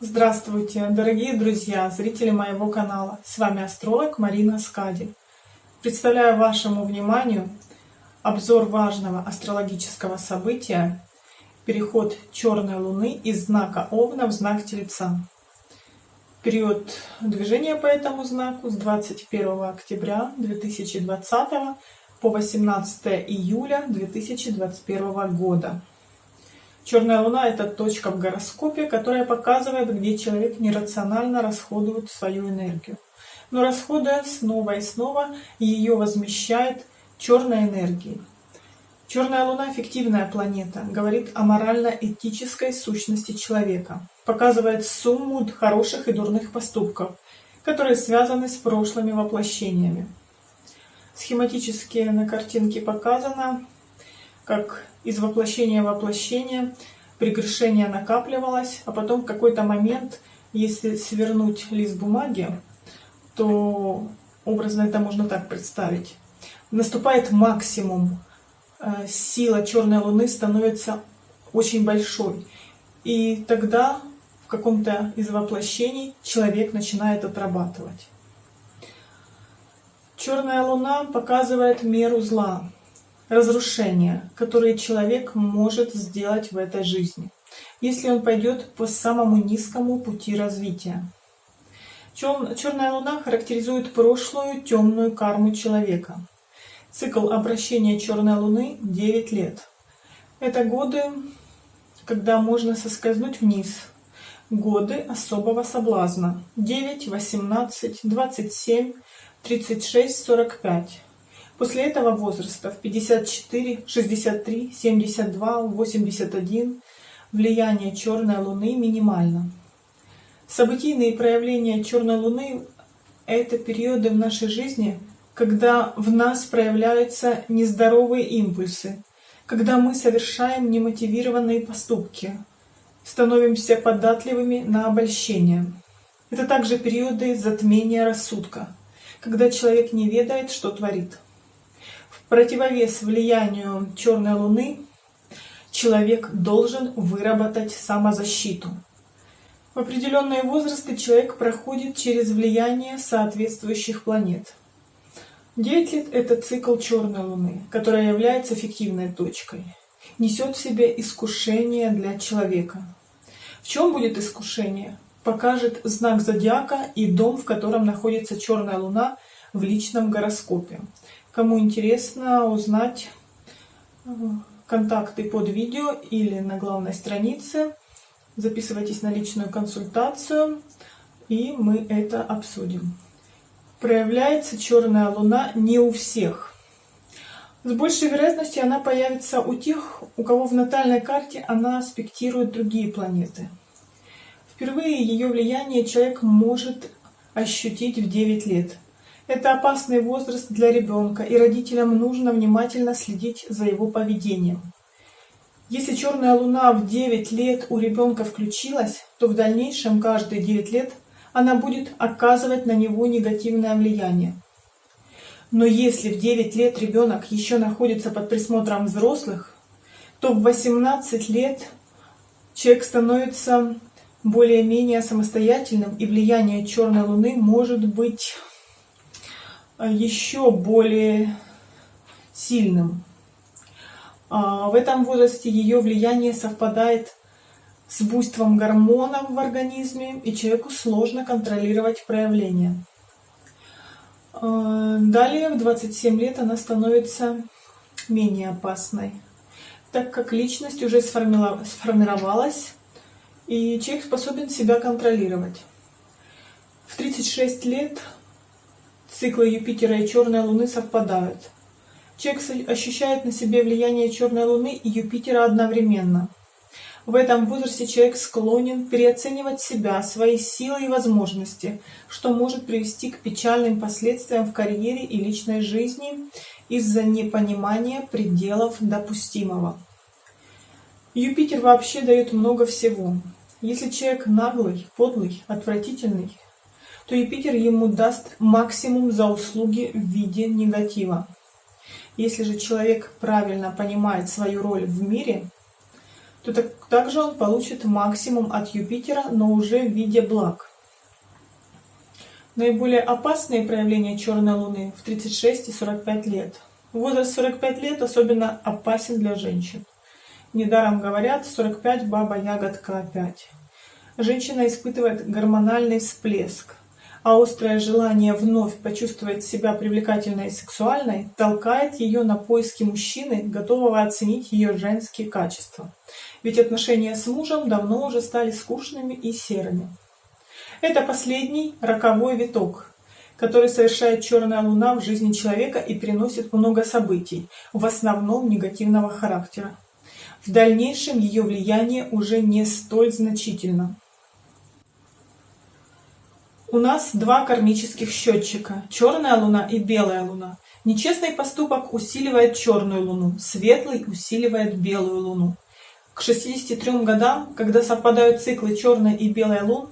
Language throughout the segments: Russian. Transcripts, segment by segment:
Здравствуйте, дорогие друзья, зрители моего канала. С вами астролог Марина Скади. Представляю вашему вниманию обзор важного астрологического события переход черной луны из знака Овна в знак Тельца. Период движения по этому знаку с 21 октября 2020 по 18 июля 2021 года. Черная луна – это точка в гороскопе, которая показывает, где человек нерационально расходует свою энергию. Но расходуя снова и снова, ее возмещает черной энергией. Черная луна – фиктивная планета, говорит о морально-этической сущности человека, показывает сумму хороших и дурных поступков, которые связаны с прошлыми воплощениями. Схематически на картинке показано, как из воплощения в воплощение прегрешение накапливалось, а потом в какой-то момент, если свернуть лист бумаги, то образно это можно так представить. Наступает максимум, э, сила черной луны становится очень большой. И тогда в каком-то из воплощений человек начинает отрабатывать. Черная луна показывает меру зла, разрушения, которые человек может сделать в этой жизни, если он пойдет по самому низкому пути развития. Черная луна характеризует прошлую темную карму человека. Цикл обращения черной луны 9 лет. Это годы, когда можно соскользнуть вниз. Годы особого соблазна. 9, 18, 27, 36, 45. После этого возраста в 54, 63, 72, 81 влияние черной луны минимально. Событийные проявления черной луны – это периоды в нашей жизни, когда в нас проявляются нездоровые импульсы, когда мы совершаем немотивированные поступки, становимся податливыми на обольщение. Это также периоды затмения рассудка, когда человек не ведает, что творит противовес влиянию черной луны человек должен выработать самозащиту. В определенные возрасты человек проходит через влияние соответствующих планет. 9 лет – это цикл черной луны, которая является фиктивной точкой. Несет в себе искушение для человека. В чем будет искушение? Покажет знак зодиака и дом, в котором находится черная луна в личном гороскопе. Кому интересно узнать э, контакты под видео или на главной странице, записывайтесь на личную консультацию, и мы это обсудим. Проявляется черная луна не у всех. С большей вероятностью она появится у тех, у кого в натальной карте она аспектирует другие планеты. Впервые ее влияние человек может ощутить в 9 лет – это опасный возраст для ребенка, и родителям нужно внимательно следить за его поведением. Если черная луна в 9 лет у ребенка включилась, то в дальнейшем каждые 9 лет она будет оказывать на него негативное влияние. Но если в 9 лет ребенок еще находится под присмотром взрослых, то в 18 лет человек становится более-менее самостоятельным, и влияние черной луны может быть еще более сильным. А, в этом возрасте ее влияние совпадает с буйством гормонов в организме, и человеку сложно контролировать проявления. А, далее, в 27 лет, она становится менее опасной, так как личность уже сформировалась, и человек способен себя контролировать. В 36 лет Циклы Юпитера и Черной Луны совпадают. Человек ощущает на себе влияние Черной Луны и Юпитера одновременно. В этом возрасте человек склонен переоценивать себя, свои силы и возможности, что может привести к печальным последствиям в карьере и личной жизни из-за непонимания пределов допустимого. Юпитер вообще дает много всего. Если человек наглый, подлый, отвратительный, то Юпитер ему даст максимум за услуги в виде негатива. Если же человек правильно понимает свою роль в мире, то то так, также он получит максимум от Юпитера, но уже в виде благ. Наиболее опасные проявления черной луны в 36 и 45 лет. Возраст 45 лет особенно опасен для женщин. Недаром говорят 45 баба ягодка опять. Женщина испытывает гормональный всплеск, а острое желание вновь почувствовать себя привлекательной и сексуальной толкает ее на поиски мужчины, готового оценить ее женские качества. Ведь отношения с мужем давно уже стали скучными и серыми. Это последний роковой виток, который совершает черная луна в жизни человека и приносит много событий, в основном негативного характера. В дальнейшем ее влияние уже не столь значительно. У нас два кармических счетчика – черная луна и белая луна. Нечестный поступок усиливает черную луну, светлый усиливает белую луну. К 63 годам, когда совпадают циклы черной и белой лун,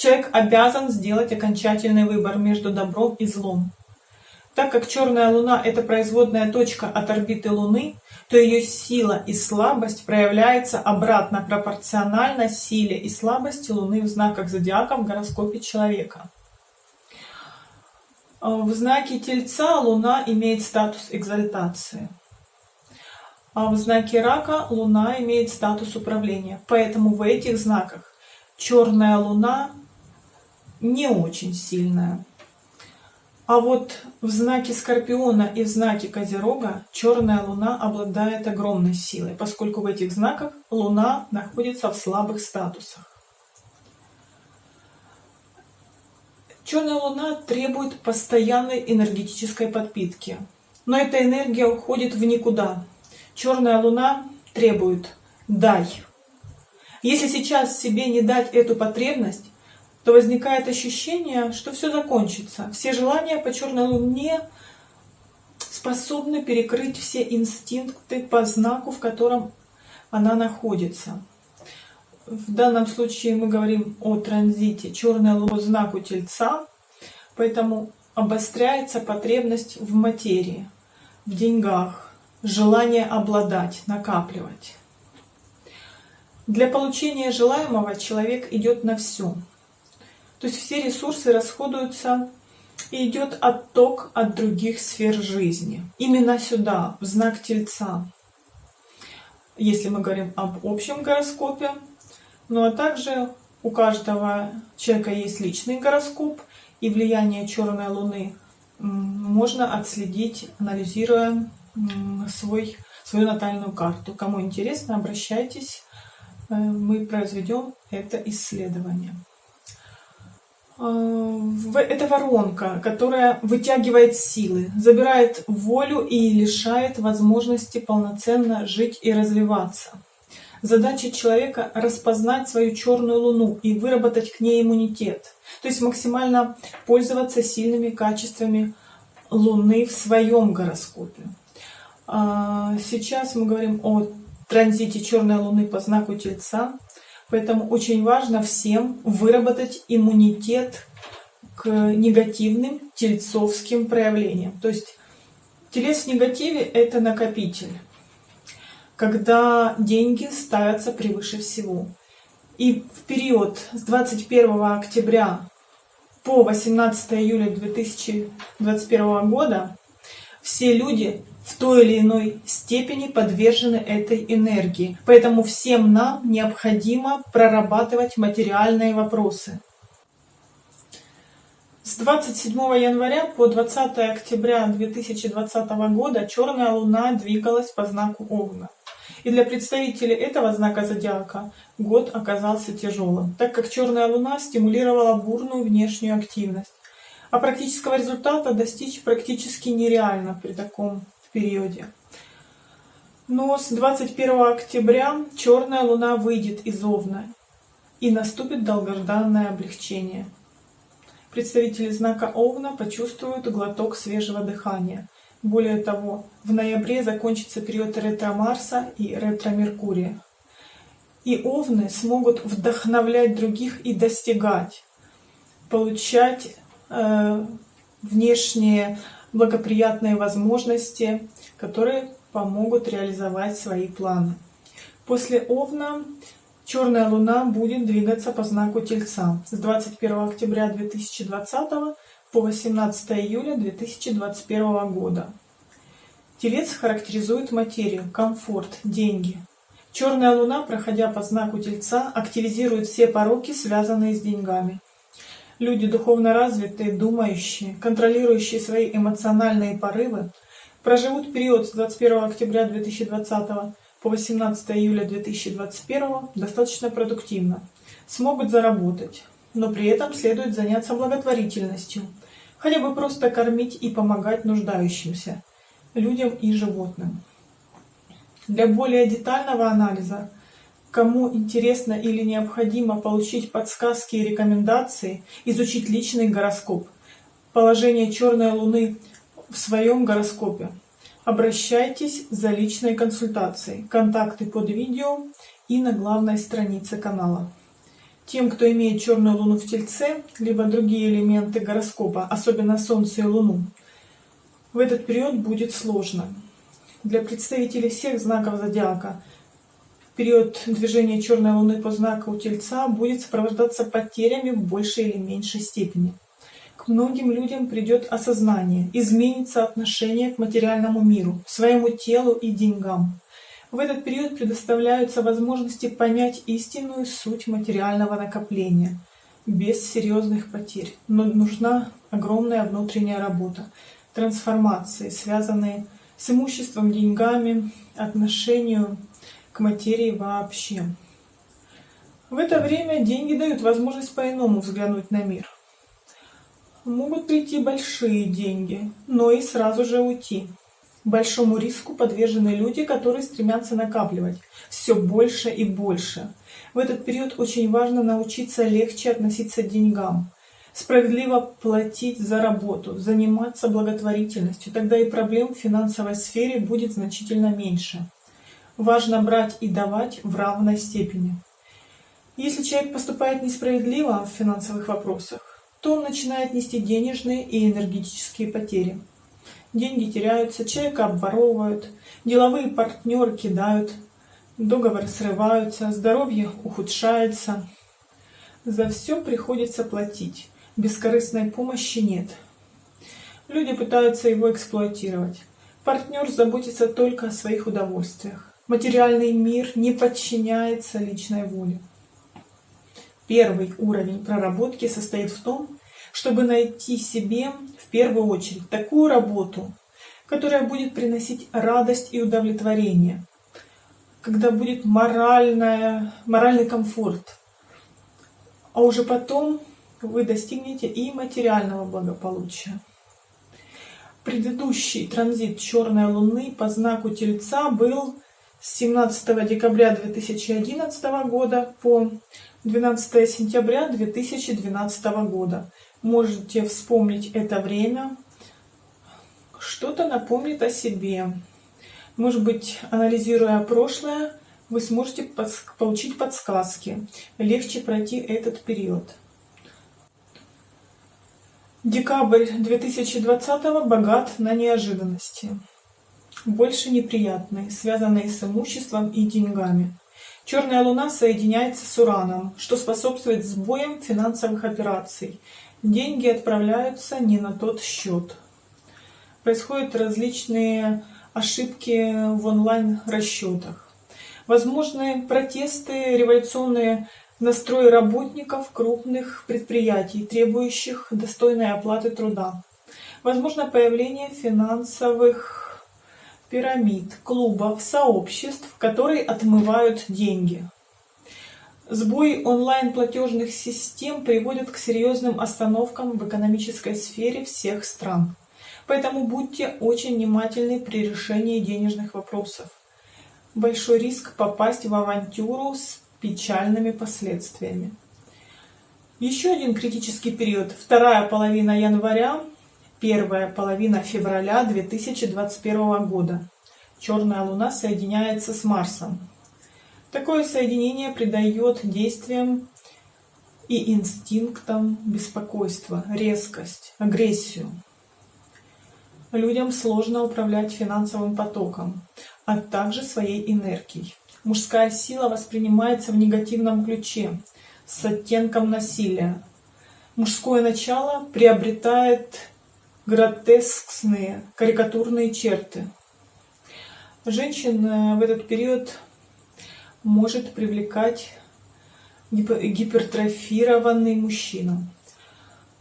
Человек обязан сделать окончательный выбор между добром и злом. Так как черная Луна – это производная точка от орбиты Луны, то ее сила и слабость проявляется обратно пропорционально силе и слабости Луны в знаках зодиака в гороскопе человека. В знаке Тельца Луна имеет статус экзальтации. А в знаке Рака Луна имеет статус управления. Поэтому в этих знаках черная Луна не очень сильная. А вот в знаке Скорпиона и в знаке Козерога черная луна обладает огромной силой, поскольку в этих знаках луна находится в слабых статусах. Черная луна требует постоянной энергетической подпитки, но эта энергия уходит в никуда. Черная луна требует «дай». Если сейчас себе не дать эту потребность, то возникает ощущение, что все закончится. Все желания по черной луне способны перекрыть все инстинкты по знаку, в котором она находится. В данном случае мы говорим о транзите черной луны по знаку Тельца, поэтому обостряется потребность в материи, в деньгах, желание обладать, накапливать. Для получения желаемого человек идет на все. То есть все ресурсы расходуются и идет отток от других сфер жизни. Именно сюда, в знак Тельца. Если мы говорим об общем гороскопе, ну а также у каждого человека есть личный гороскоп, и влияние черной луны можно отследить, анализируя свой, свою натальную карту. Кому интересно, обращайтесь, э, мы произведем это исследование. Э, это воронка, которая вытягивает силы, забирает волю и лишает возможности полноценно жить и развиваться. Задача человека — распознать свою черную луну и выработать к ней иммунитет. То есть максимально пользоваться сильными качествами луны в своем гороскопе. А, сейчас мы говорим о транзите черной луны по знаку Тельца. Поэтому очень важно всем выработать иммунитет к негативным тельцовским проявлениям. То есть телец в негативе – это накопитель, когда деньги ставятся превыше всего. И в период с 21 октября по 18 июля 2021 года все люди в той или иной степени подвержены этой энергии. Поэтому всем нам необходимо прорабатывать материальные вопросы. С 27 января по 20 октября 2020 года черная луна двигалась по знаку Овна. И для представителей этого знака зодиака год оказался тяжелым, так как черная луна стимулировала бурную внешнюю активность. А практического результата достичь практически нереально при таком периоде. Но с 21 октября черная луна выйдет из Овна и наступит долгожданное облегчение. Представители знака Овна почувствуют глоток свежего дыхания. Более того, в ноябре закончится период ретро-Марса и ретро-Меркурия. И Овны смогут вдохновлять других и достигать, получать э, внешние благоприятные возможности, которые помогут реализовать свои планы. После Овна черная луна будет двигаться по знаку Тельца с 21 октября 2020 по 18 июля 2021 года. Телец характеризует материю, комфорт, деньги. Черная луна, проходя по знаку Тельца, активизирует все пороки, связанные с деньгами. Люди духовно развитые, думающие, контролирующие свои эмоциональные порывы, проживут период с 21 октября 2020 по 18 июля 2021 достаточно продуктивно, смогут заработать, но при этом следует заняться благотворительностью, хотя бы просто кормить и помогать нуждающимся, людям и животным. Для более детального анализа Кому интересно или необходимо получить подсказки и рекомендации, изучить личный гороскоп, положение черной луны в своем гороскопе, обращайтесь за личной консультацией. Контакты под видео и на главной странице канала. Тем, кто имеет черную луну в Тельце, либо другие элементы гороскопа, особенно Солнце и Луну, в этот период будет сложно. Для представителей всех знаков зодиака – период движения черной луны по знаку Тельца будет сопровождаться потерями в большей или меньшей степени. К многим людям придет осознание, изменится отношение к материальному миру, своему телу и деньгам. В этот период предоставляются возможности понять истинную суть материального накопления без серьезных потерь. Но нужна огромная внутренняя работа, трансформации, связанные с имуществом, деньгами, отношению к материи вообще. В это время деньги дают возможность по-иному взглянуть на мир. Могут прийти большие деньги, но и сразу же уйти. Большому риску подвержены люди, которые стремятся накапливать все больше и больше. В этот период очень важно научиться легче относиться к деньгам, справедливо платить за работу, заниматься благотворительностью, тогда и проблем в финансовой сфере будет значительно меньше важно брать и давать в равной степени. Если человек поступает несправедливо в финансовых вопросах, то он начинает нести денежные и энергетические потери. Деньги теряются, человека обворовывают, деловые партнеры кидают, договоры срываются, здоровье ухудшается. За все приходится платить, бескорыстной помощи нет. Люди пытаются его эксплуатировать. Партнер заботится только о своих удовольствиях. Материальный мир не подчиняется личной воле. Первый уровень проработки состоит в том, чтобы найти себе в первую очередь такую работу, которая будет приносить радость и удовлетворение, когда будет моральная, моральный комфорт, а уже потом вы достигнете и материального благополучия. Предыдущий транзит черной луны по знаку Тельца был с 17 декабря 2011 года по 12 сентября 2012 года. Можете вспомнить это время, что-то напомнит о себе. Может быть, анализируя прошлое, вы сможете получить подсказки, легче пройти этот период. Декабрь 2020 богат на неожиданности больше неприятные, связанные с имуществом и деньгами. Черная луна соединяется с Ураном, что способствует сбоям финансовых операций. Деньги отправляются не на тот счет. Происходят различные ошибки в онлайн-расчетах. Возможны протесты, революционные настрои работников крупных предприятий, требующих достойной оплаты труда. Возможно появление финансовых пирамид, клубов, сообществ, которые отмывают деньги. Сбой онлайн-платежных систем приводит к серьезным остановкам в экономической сфере всех стран. Поэтому будьте очень внимательны при решении денежных вопросов. Большой риск попасть в авантюру с печальными последствиями. Еще один критический период, вторая половина января первая половина февраля 2021 года. Черная Луна соединяется с Марсом. Такое соединение придает действиям и инстинктам беспокойство, резкость, агрессию. Людям сложно управлять финансовым потоком, а также своей энергией. Мужская сила воспринимается в негативном ключе, с оттенком насилия. Мужское начало приобретает гротескные, карикатурные черты. Женщин в этот период может привлекать гипертрофированный мужчина.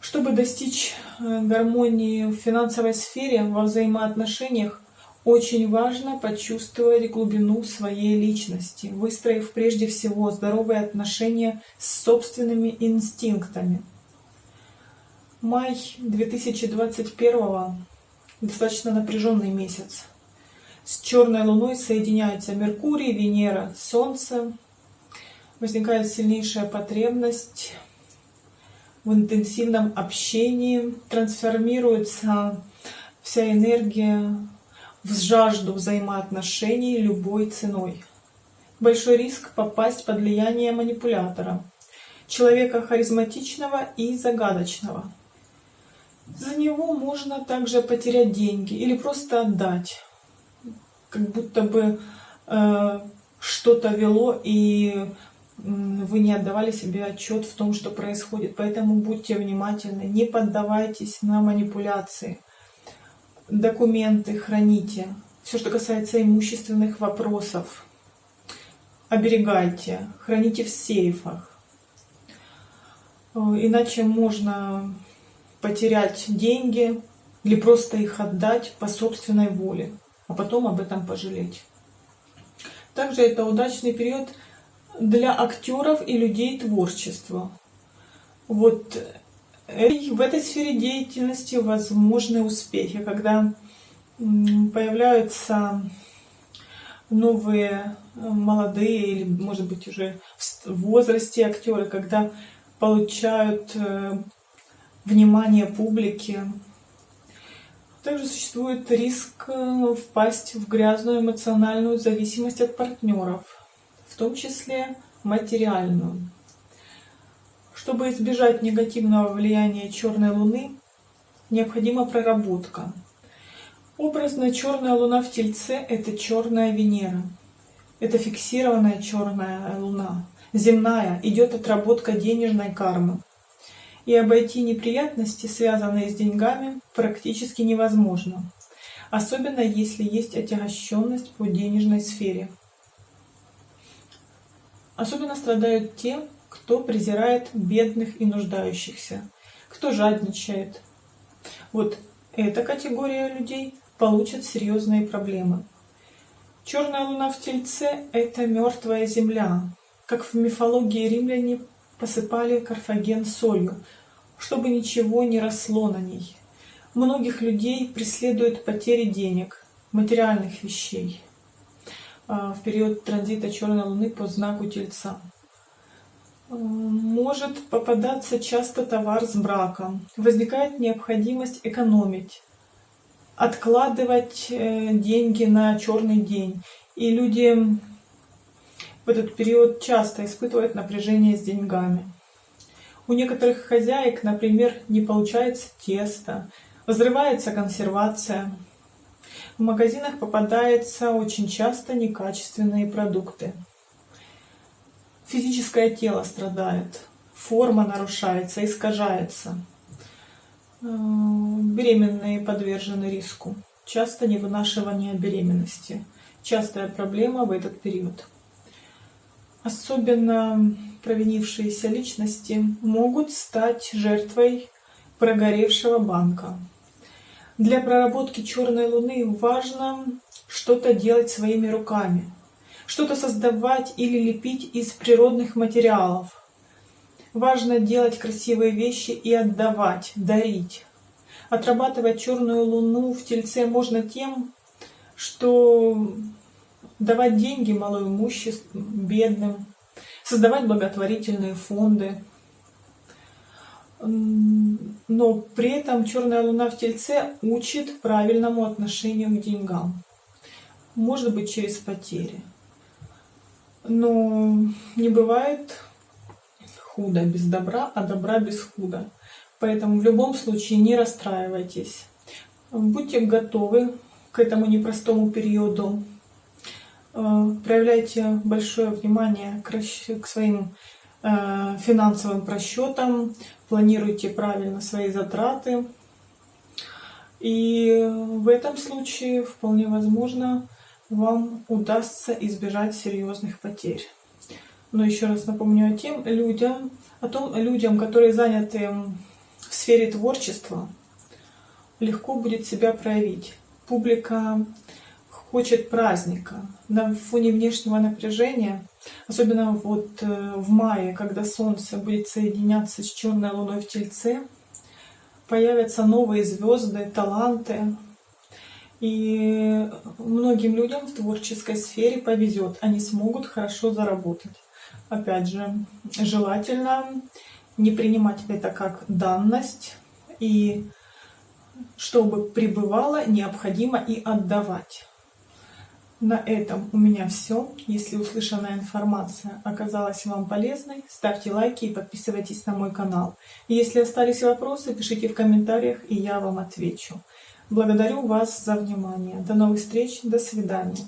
Чтобы достичь э, гармонии в финансовой сфере, во взаимоотношениях, очень важно почувствовать глубину своей личности, выстроив прежде всего здоровые отношения с собственными инстинктами. Май 2021 достаточно напряженный месяц. С черной луной соединяются Меркурий, Венера, Солнце. Возникает сильнейшая потребность в интенсивном общении, трансформируется вся энергия в жажду взаимоотношений любой ценой. Большой риск попасть под влияние манипулятора, человека харизматичного и загадочного. За него можно также потерять деньги или просто отдать, как будто бы э, что-то вело и вы не отдавали себе отчет в том, что происходит. Поэтому будьте внимательны, не поддавайтесь на манипуляции документы храните. Все, что касается имущественных вопросов, оберегайте, храните в сейфах. Э, иначе можно потерять деньги или просто их отдать по собственной воле, а потом об этом пожалеть. Также это удачный период для актеров и людей творчества. Вот в этой сфере деятельности возможны успехи, когда появляются новые э, молодые или, может быть, уже в возрасте актеры, когда получают э, внимание публики. Также существует риск э, впасть в грязную эмоциональную зависимость от партнеров, в том числе материальную. Чтобы избежать негативного влияния черной луны, необходима проработка. Образно черная луна в Тельце – это черная Венера. Это фиксированная черная луна. Земная идет отработка денежной кармы. И обойти неприятности, связанные с деньгами, практически невозможно. Особенно если есть отягощенность по денежной сфере. Особенно страдают те, кто презирает бедных и нуждающихся, кто жадничает. Вот эта категория людей получит серьезные проблемы. Черная луна в Тельце – это мертвая земля, как в мифологии римляне посыпали Карфаген солью, чтобы ничего не росло на ней. Многих людей преследуют потери денег, материальных вещей а, в период транзита Черной Луны по знаку Тельца может попадаться часто товар с браком. Возникает необходимость экономить, откладывать э, деньги на черный день. И люди в этот период часто испытывают напряжение с деньгами. У некоторых хозяек, например, не получается тесто, взрывается консервация. В магазинах попадаются очень часто некачественные продукты физическое тело страдает, форма нарушается, искажается. Э, беременные подвержены риску. Часто невынашивание беременности. Частая проблема в этот период. Особенно провинившиеся личности могут стать жертвой прогоревшего банка. Для проработки черной луны важно что-то делать своими руками, что-то создавать или лепить из природных материалов. Важно делать красивые вещи и отдавать, дарить. Отрабатывать черную луну в тельце можно тем, что давать деньги малоимуществу, бедным, создавать благотворительные фонды. Но при этом черная луна в тельце учит правильному отношению к деньгам. Может быть через потери. Но не бывает худо без добра, а добра без худа. Поэтому в любом случае не расстраивайтесь. Будьте готовы к этому непростому периоду. Э, проявляйте большое внимание к своим э, финансовым просчетам, планируйте правильно свои затраты. И в этом случае вполне возможно вам удастся избежать серьезных потерь. Но еще раз напомню о тем людям, о том людям, которые заняты в сфере творчества, легко будет себя проявить. Публика хочет праздника. На фоне внешнего напряжения, особенно вот э, в мае, когда Солнце будет соединяться с черной луной в Тельце, появятся новые звезды, таланты. И многим людям в творческой сфере повезет, они смогут хорошо заработать. Опять же, желательно не принимать это как данность, и чтобы пребывало, необходимо и отдавать. На этом у меня все. Если услышанная информация оказалась вам полезной, ставьте лайки и подписывайтесь на мой канал. Если остались вопросы, пишите в комментариях, и я вам отвечу. Благодарю вас за внимание. До новых встреч. До свидания.